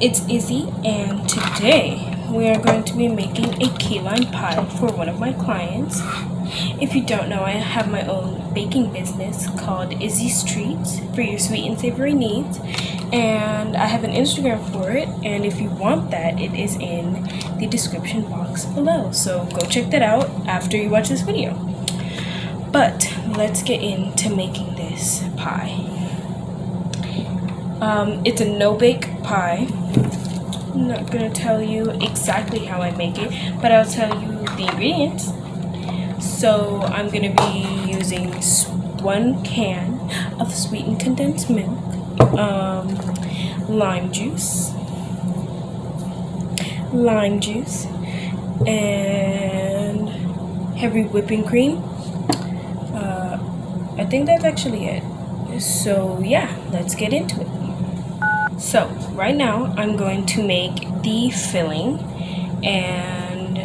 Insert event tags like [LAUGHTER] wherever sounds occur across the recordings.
It's Izzy and today we are going to be making a key lime pie for one of my clients. If you don't know, I have my own baking business called Izzy's Treats for your sweet and savory needs and I have an Instagram for it and if you want that it is in the description box below so go check that out after you watch this video. But let's get into making this pie. Um, it's a no-bake pie. I'm not gonna tell you exactly how I make it, but I'll tell you the ingredients. So I'm gonna be using one can of sweetened condensed milk, um, lime juice, lime juice, and heavy whipping cream. Uh, I think that's actually it. So yeah, let's get into it. So right now I'm going to make the filling and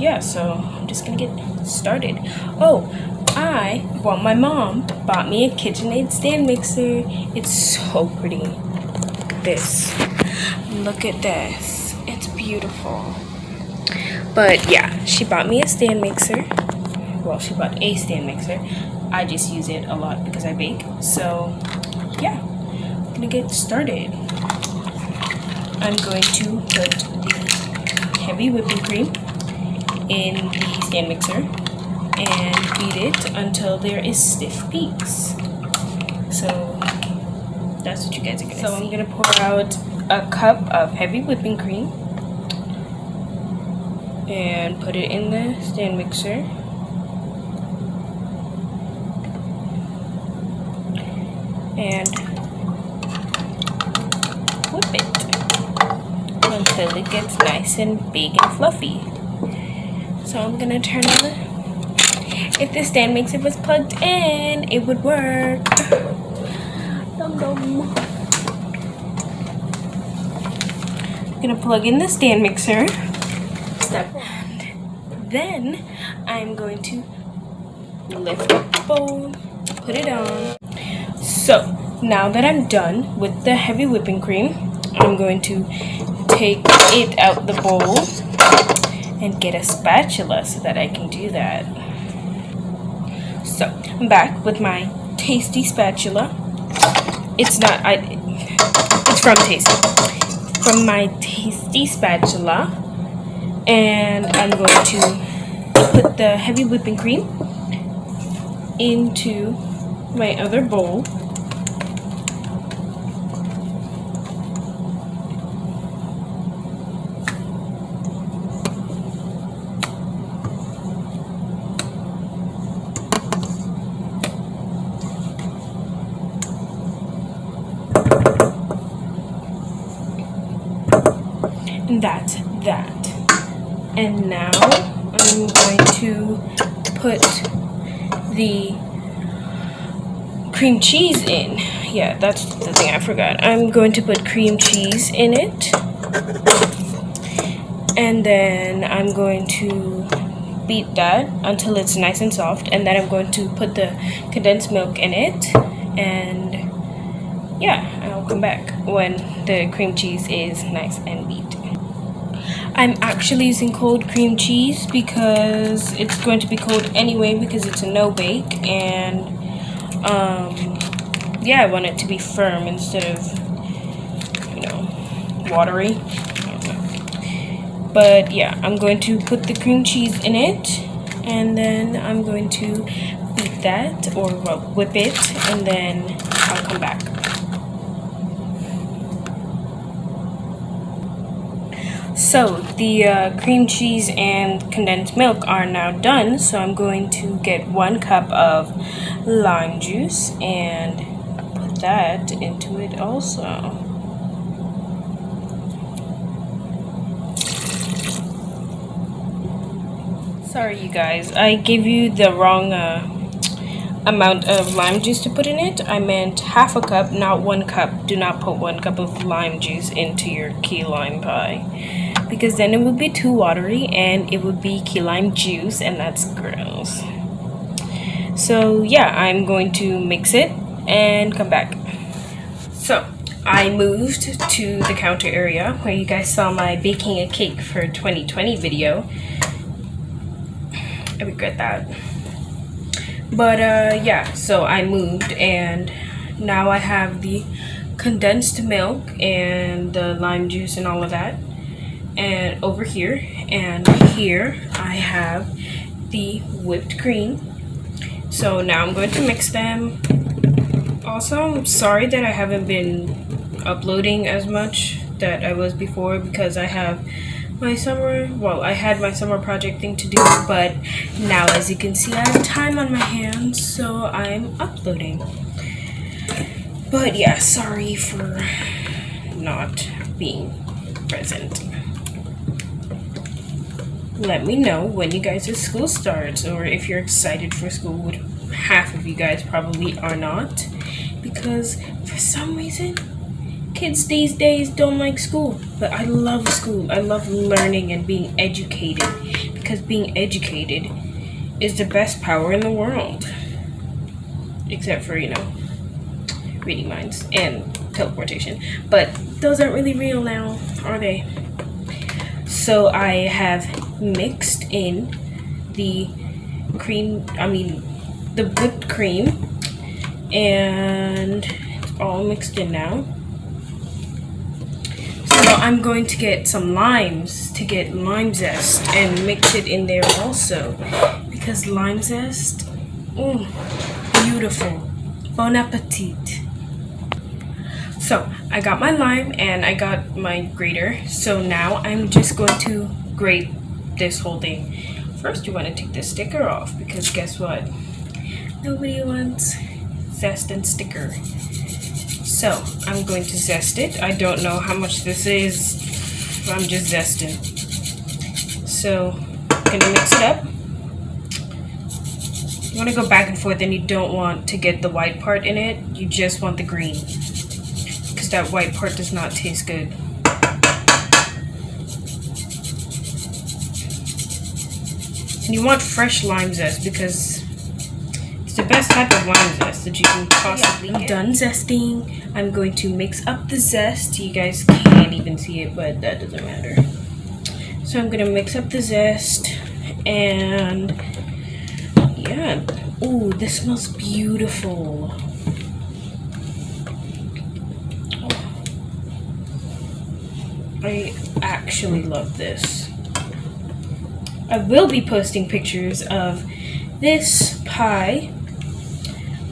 yeah, so I'm just gonna get started. Oh, I, well my mom bought me a KitchenAid stand mixer. It's so pretty. This, look at this. It's beautiful. But yeah, she bought me a stand mixer. Well, she bought a stand mixer. I just use it a lot because I bake. So yeah, I'm gonna get started. I'm going to put the heavy whipping cream in the stand mixer and beat it until there is stiff peaks. So that's what you guys are gonna so see. So I'm gonna pour out a cup of heavy whipping cream and put it in the stand mixer. And whip it until it gets nice and big and fluffy. So I'm gonna turn on the, if the stand mixer was plugged in, it would work. Dum dum. I'm gonna plug in the stand mixer. Step. And then I'm going to lift up the bowl, put it on. So now that I'm done with the heavy whipping cream, I'm going to take it out the bowl and get a spatula so that I can do that. So, I'm back with my tasty spatula. It's not, I, it's from Tasty. From my tasty spatula. And I'm going to put the heavy whipping cream into my other bowl. that's that. And now I'm going to put the cream cheese in. Yeah, that's the thing I forgot. I'm going to put cream cheese in it. And then I'm going to beat that until it's nice and soft. And then I'm going to put the condensed milk in it. And yeah, I'll come back when the cream cheese is nice and beat. I'm actually using cold cream cheese because it's going to be cold anyway because it's a no bake and um, yeah I want it to be firm instead of you know watery. But yeah I'm going to put the cream cheese in it and then I'm going to beat that or well, whip it and then I'll come back So the uh, cream cheese and condensed milk are now done. So I'm going to get one cup of lime juice and put that into it also. Sorry you guys, I gave you the wrong uh, amount of lime juice to put in it. I meant half a cup, not one cup. Do not put one cup of lime juice into your key lime pie because then it would be too watery and it would be key lime juice and that's gross. So yeah, I'm going to mix it and come back. So I moved to the counter area where you guys saw my baking a cake for 2020 video. I regret that. But uh, yeah, so I moved and now I have the condensed milk and the lime juice and all of that. And over here and here I have the whipped cream. So now I'm going to mix them. Also, I'm sorry that I haven't been uploading as much that I was before because I have my summer, well, I had my summer project thing to do, but now as you can see, I have time on my hands, so I'm uploading. But yeah, sorry for not being present. Let me know when you guys' school starts, or if you're excited for school, half of you guys probably are not, because for some reason, kids these days don't like school, but I love school. I love learning and being educated because being educated is the best power in the world. Except for, you know, reading minds and teleportation. But those aren't really real now, are they? So I have mixed in the cream, I mean, the whipped cream, and it's all mixed in now. So I'm going to get some limes to get lime zest and mix it in there also. Because lime zest, mm, beautiful. Bon appetit. So I got my lime and I got my grater. So now I'm just going to grate this whole thing. First you want to take the sticker off because guess what? Nobody wants zest and sticker. So I'm going to zest it. I don't know how much this is. I'm just zesting. So I'm gonna mix it up. You want to go back and forth and you don't want to get the white part in it. You just want the green. Because that white part does not taste good. And you want fresh lime zest because it's the best type of lime zest that you can possibly yeah, I'm done zesting. I'm going to mix up the zest. You guys can't even see it, but that doesn't matter. So I'm going to mix up the zest. And yeah. Ooh, this smells beautiful. Oh. I actually love this. I will be posting pictures of this pie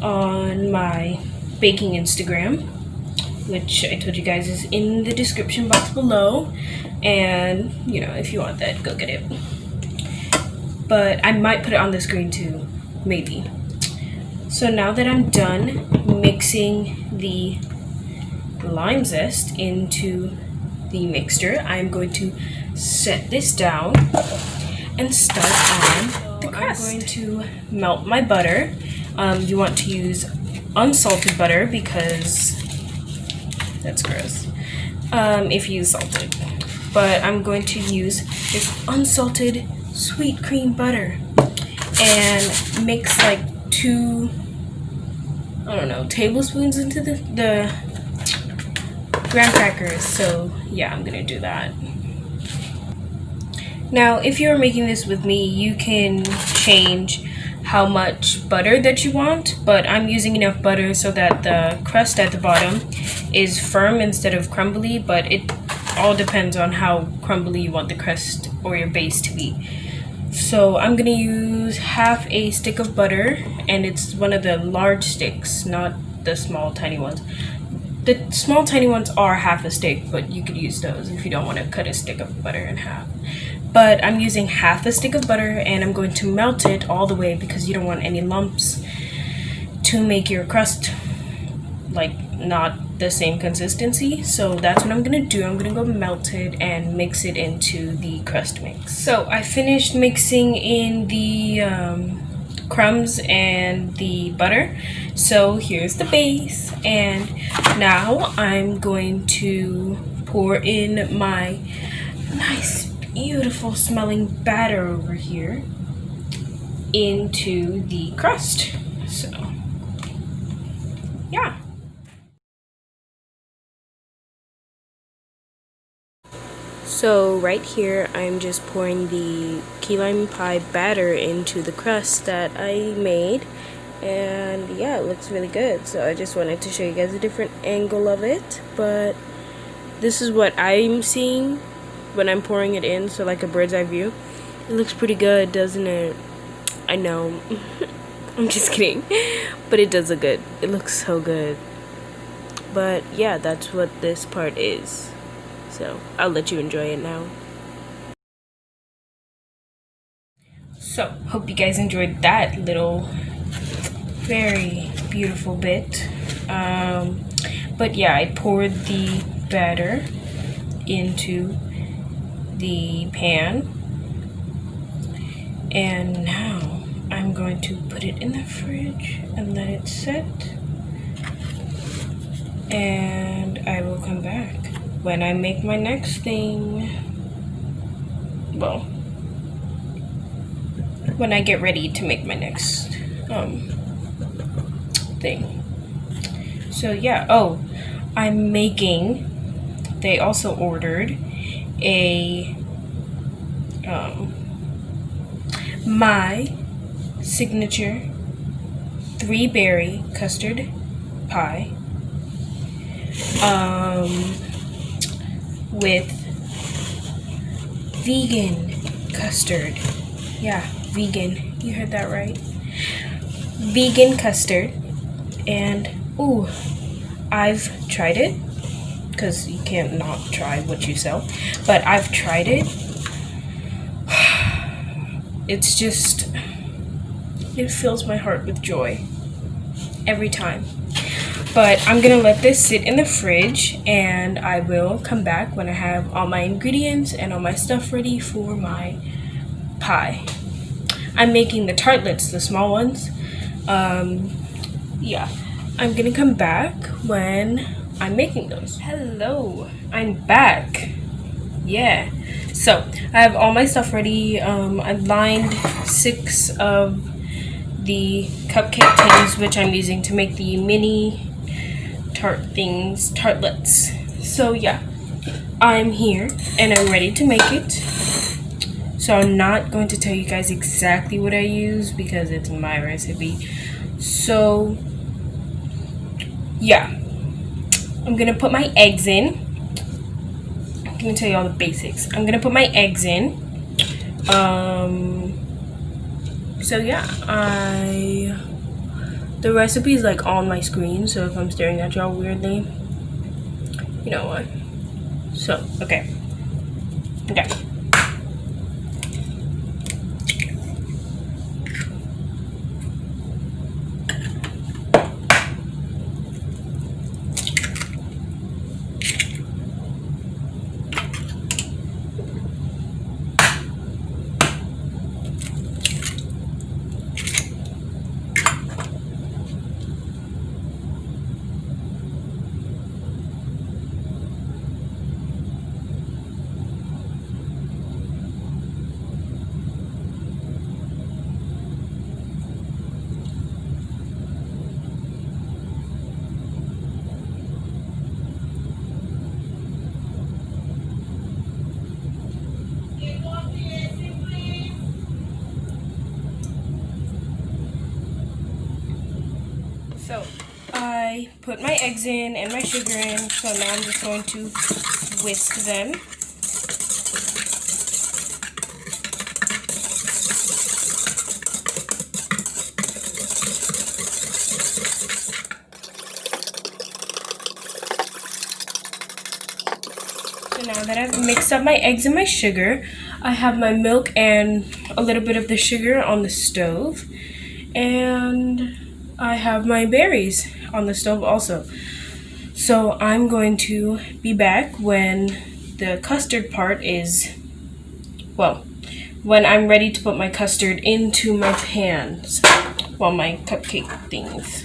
on my baking Instagram, which I told you guys is in the description box below. And, you know, if you want that, go get it. But I might put it on the screen too, maybe. So now that I'm done mixing the lime zest into the mixture, I'm going to set this down and start on the crust. I'm going to melt my butter. Um, you want to use unsalted butter because that's gross um, if you use salted. But I'm going to use this unsalted sweet cream butter and mix like two, I don't know, tablespoons into the, the graham crackers. So yeah, I'm gonna do that. Now, if you're making this with me, you can change how much butter that you want, but I'm using enough butter so that the crust at the bottom is firm instead of crumbly, but it all depends on how crumbly you want the crust or your base to be. So I'm gonna use half a stick of butter, and it's one of the large sticks, not the small tiny ones. The small tiny ones are half a stick, but you could use those if you don't want to cut a stick of butter in half but I'm using half a stick of butter and I'm going to melt it all the way because you don't want any lumps to make your crust like not the same consistency. So that's what I'm gonna do. I'm gonna go melt it and mix it into the crust mix. So I finished mixing in the um, crumbs and the butter. So here's the base. And now I'm going to pour in my nice beautiful smelling batter over here into the crust. So, yeah. So right here, I'm just pouring the key lime pie batter into the crust that I made. And yeah, it looks really good. So I just wanted to show you guys a different angle of it. But this is what I'm seeing when I'm pouring it in. So like a bird's eye view. It looks pretty good, doesn't it? I know. [LAUGHS] I'm just kidding. But it does look good. It looks so good. But yeah, that's what this part is. So I'll let you enjoy it now. So, hope you guys enjoyed that little very beautiful bit. Um, but yeah, I poured the batter into the pan. And now I'm going to put it in the fridge and let it set. And I will come back when I make my next thing, well, when I get ready to make my next um, thing. So yeah, oh, I'm making, they also ordered a, um, my signature three berry custard pie. Um, with vegan custard. Yeah, vegan. You heard that right. Vegan custard. And, ooh, I've tried it. Because you can't not try what you sell. But I've tried it. [SIGHS] It's just, it fills my heart with joy. Every time. But I'm gonna let this sit in the fridge and I will come back when I have all my ingredients and all my stuff ready for my pie. I'm making the tartlets, the small ones. Um, yeah, I'm gonna come back when I'm making those. Hello, I'm back. Yeah, so I have all my stuff ready. Um, I've lined six of the cupcake tins, which I'm using to make the mini tart things, tartlets. So yeah, I'm here and I'm ready to make it. So I'm not going to tell you guys exactly what I use because it's my recipe. So yeah, I'm gonna put my eggs in. I'm gonna tell you all the basics. I'm gonna put my eggs in. Um, so yeah, I the recipe is like on my screen, so if I'm staring at y'all weirdly, you know what. So, okay. Okay. So I put my eggs in and my sugar in, so now I'm just going to whisk them. So now that I've mixed up my eggs and my sugar, I have my milk and a little bit of the sugar on the stove. And I have my berries on the stove also. So I'm going to be back when the custard part is, well, when I'm ready to put my custard into my pans, well, my cupcake things.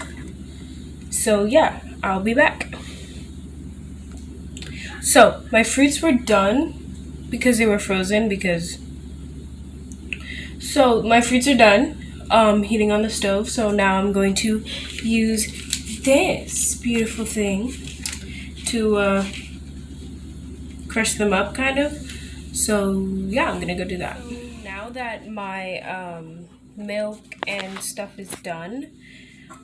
So yeah, I'll be back. So, my fruits were done because they were frozen because so my fruits are done um, heating on the stove. So now I'm going to use this beautiful thing to uh, crush them up kind of. So yeah, I'm gonna go do that. Now that my um, milk and stuff is done,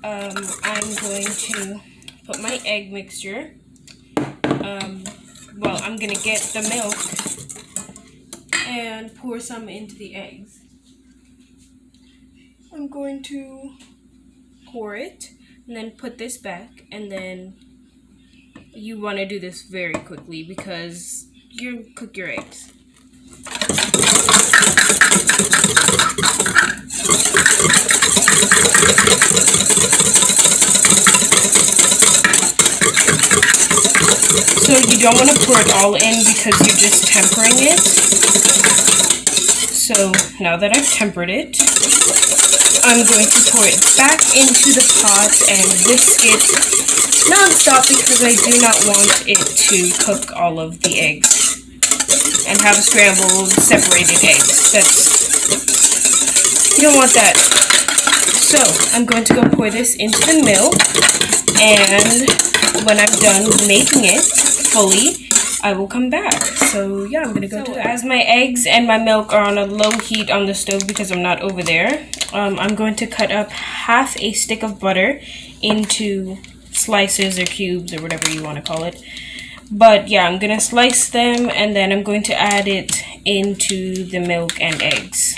um, I'm going to put my egg mixture. Um, well, I'm gonna get the milk and pour some into the eggs. I'm going to pour it and then put this back and then you want to do this very quickly because you cook your eggs. So you don't want to pour it all in because you're just tempering it. So now that I've tempered it, I'm going to pour it back into the pot and whisk it non-stop because I do not want it to cook all of the eggs and have scrambled separated eggs. That's, you don't want that. So I'm going to go pour this into the milk and when I'm done making it, fully, I will come back. So yeah, I'm gonna go so, As my eggs and my milk are on a low heat on the stove because I'm not over there, um, I'm going to cut up half a stick of butter into slices or cubes or whatever you want to call it. But yeah, I'm gonna slice them and then I'm going to add it into the milk and eggs.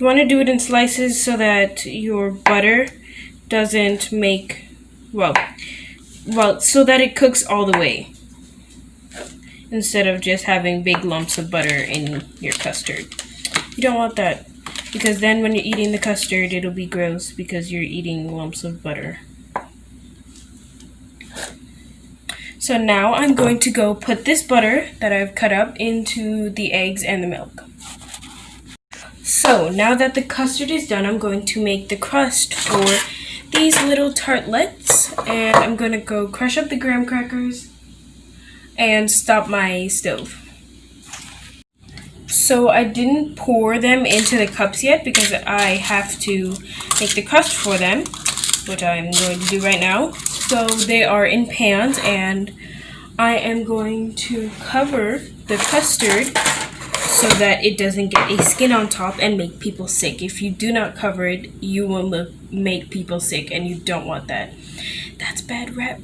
You want to do it in slices so that your butter doesn't make, well, well, so that it cooks all the way. Instead of just having big lumps of butter in your custard. You don't want that. Because then when you're eating the custard, it'll be gross because you're eating lumps of butter. So now I'm going to go put this butter that I've cut up into the eggs and the milk. So now that the custard is done, I'm going to make the crust for these little tartlets. And I'm going to go crush up the graham crackers and stop my stove. So I didn't pour them into the cups yet because I have to make the crust for them, which I'm going to do right now. So they are in pans and I am going to cover the custard so that it doesn't get a skin on top and make people sick. If you do not cover it, you will make people sick and you don't want that. That's bad rep.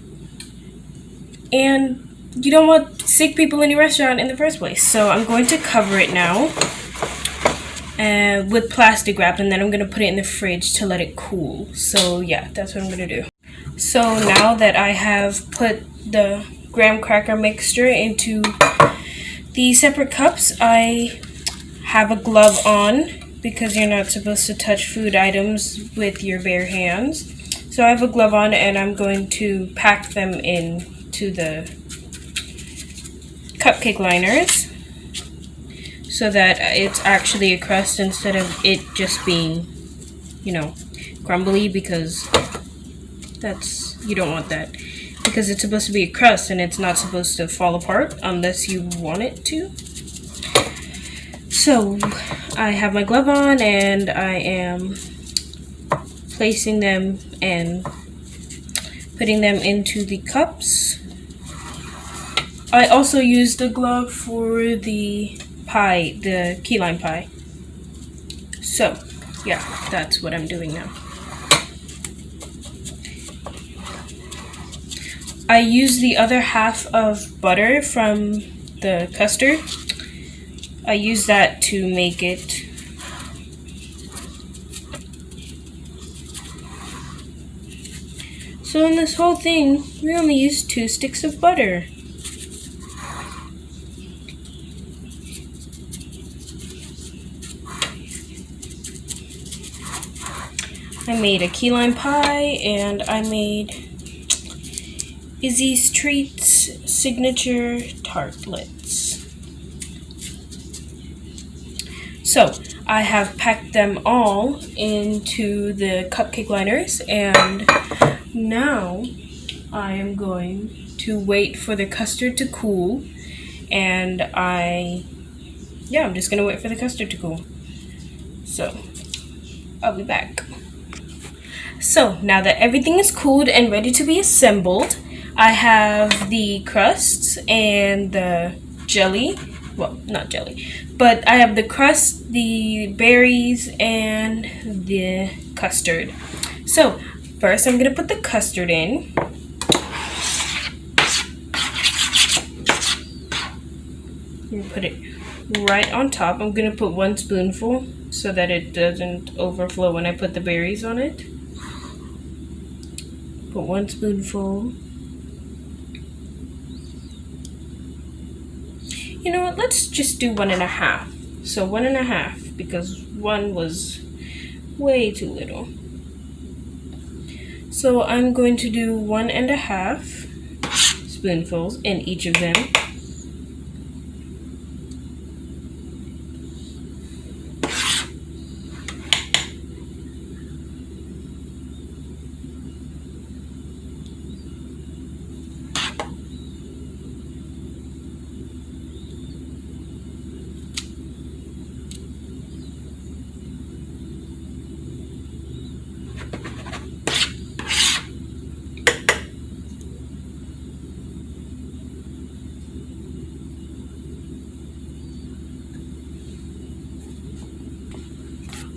And you don't want sick people in your restaurant in the first place. So I'm going to cover it now uh, with plastic wrap and then I'm going to put it in the fridge to let it cool. So yeah, that's what I'm going to do. So now that I have put the graham cracker mixture into the separate cups, I have a glove on because you're not supposed to touch food items with your bare hands. So I have a glove on and I'm going to pack them in to the cupcake liners so that it's actually a crust instead of it just being, you know, crumbly because that's, you don't want that because it's supposed to be a crust and it's not supposed to fall apart unless you want it to. So I have my glove on and I am placing them and putting them into the cups. I also use the glove for the pie, the key lime pie. So, yeah, that's what I'm doing now. I use the other half of butter from the custard. I use that to make it So in this whole thing, we only used two sticks of butter. I made a key lime pie and I made Izzy's Treats Signature Tartlets. So, I have packed them all into the cupcake liners and now I am going to wait for the custard to cool and I, yeah, I'm just going to wait for the custard to cool. So, I'll be back. So now that everything is cooled and ready to be assembled, I have the crusts and the jelly. Well, not jelly, but I have the crust, the berries, and the custard. So first I'm gonna put the custard in. Put it right on top. I'm gonna put one spoonful so that it doesn't overflow when I put the berries on it. Put one spoonful. You know what, let's just do one and a half. So one and a half because one was way too little. So I'm going to do one and a half spoonfuls in each of them.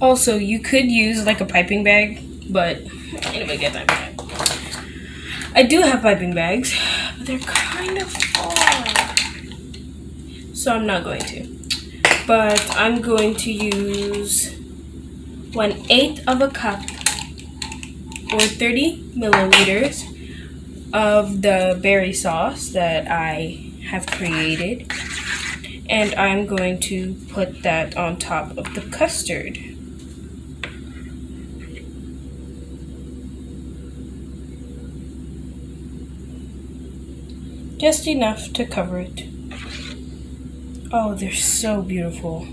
Also, you could use like a piping bag, but anyway, get that bag. I do have piping bags, but they're kind of far. So I'm not going to. But I'm going to use one eighth of a cup or 30 milliliters of the berry sauce that I have created and I'm going to put that on top of the custard. Just enough to cover it. Oh, they're so beautiful.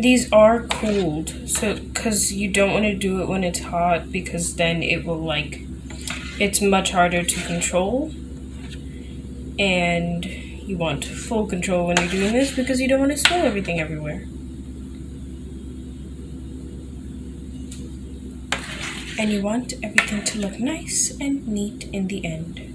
These are cooled, so because you don't want to do it when it's hot because then it will like, it's much harder to control. And you want full control when you're doing this because you don't want to spill everything everywhere. And you want everything to look nice and neat in the end.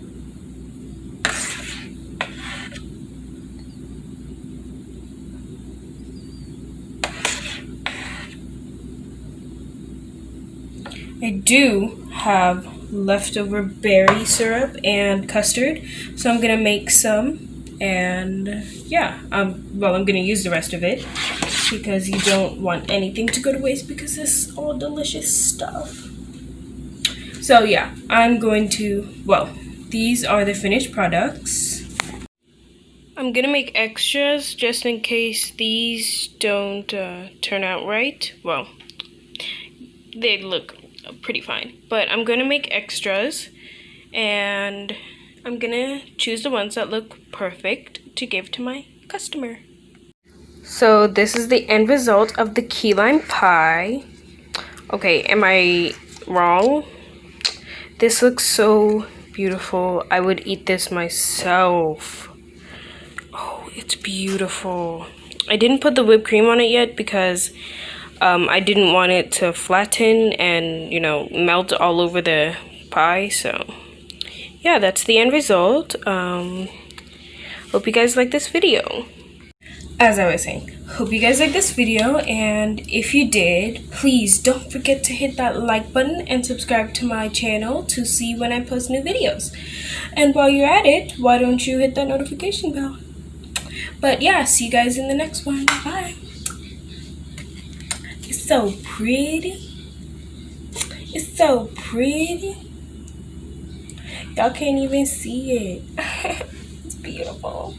I do have leftover berry syrup and custard, so I'm gonna make some and yeah, um, well, I'm gonna use the rest of it because you don't want anything to go to waste because it's all delicious stuff. So yeah, I'm going to, well, these are the finished products. I'm gonna make extras just in case these don't uh, turn out right. Well, they look pretty fine. But I'm going to make extras and I'm going to choose the ones that look perfect to give to my customer. So this is the end result of the key lime pie. Okay, am I wrong? This looks so beautiful. I would eat this myself. Oh, it's beautiful. I didn't put the whipped cream on it yet because um, I didn't want it to flatten and, you know, melt all over the pie. So, yeah, that's the end result. Um, hope you guys like this video. As I was saying, hope you guys like this video. And if you did, please don't forget to hit that like button and subscribe to my channel to see when I post new videos. And while you're at it, why don't you hit that notification bell? But yeah, see you guys in the next one. Bye so pretty. It's so pretty. Y'all can't even see it. [LAUGHS] it's beautiful.